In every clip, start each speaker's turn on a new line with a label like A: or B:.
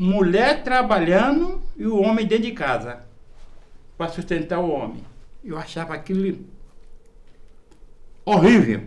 A: mulher trabalhando e o homem dentro de casa para sustentar o homem. Eu achava aquilo horrível.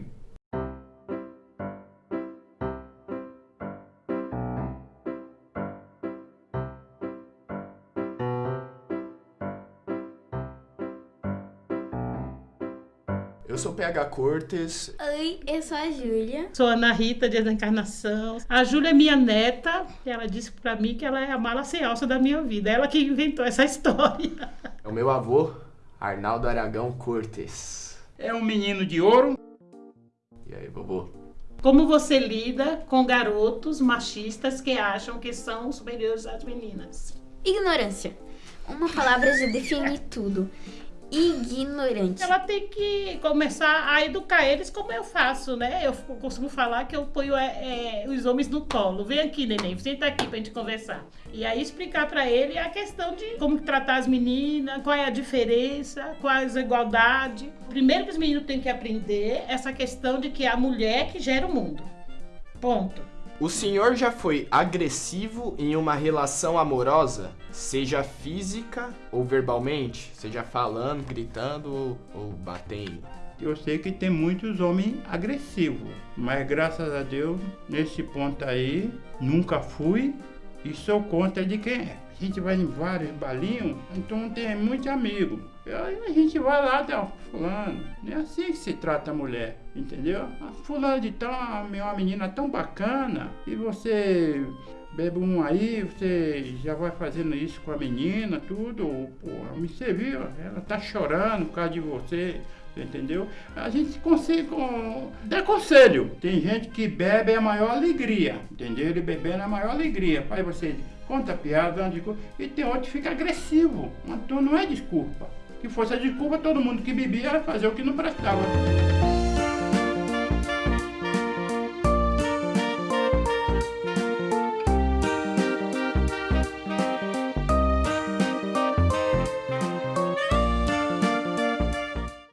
B: Eu sou PH Cortes.
C: Oi, eu sou a Júlia.
D: Sou Ana Rita de Encarnação. A Júlia é minha neta. Ela disse pra mim que ela é a mala sem alça da minha vida. Ela que inventou essa história.
B: É o meu avô, Arnaldo Aragão Cortes.
A: É um menino de ouro.
B: E aí, vovô?
D: Como você lida com garotos machistas que acham que são superiores às meninas?
C: Ignorância. Uma palavra já define tudo ignorante.
D: Ela tem que começar a educar eles como eu faço, né? Eu costumo falar que eu ponho é, é, os homens no colo. Vem aqui, neném, senta aqui pra gente conversar. E aí explicar para ele a questão de como tratar as meninas, qual é a diferença, quais a igualdade. Primeiro que os meninos têm que aprender essa questão de que é a mulher que gera o mundo. Ponto.
B: O senhor já foi agressivo em uma relação amorosa, seja física ou verbalmente, seja falando, gritando ou batendo?
A: Eu sei que tem muitos homens agressivos, mas graças a Deus, nesse ponto aí, nunca fui e sou conta de quem é. A gente vai em vários balinhos, então tem muitos amigos. Aí a gente vai lá, tá, fulano, não é assim que se trata a mulher, entendeu? A fulano de tal, uma menina tão bacana, e você bebe um aí, você já vai fazendo isso com a menina, tudo, pô, você viu, ela tá chorando por causa de você, entendeu? A gente consegue dar conselho. Tem gente que bebe é a maior alegria, entendeu? Ele bebendo é a maior alegria. Faz você conta piada, e tem outro que fica agressivo. Então não é desculpa. Se fosse a desculpa, todo mundo que bebia era fazer o que não prestava.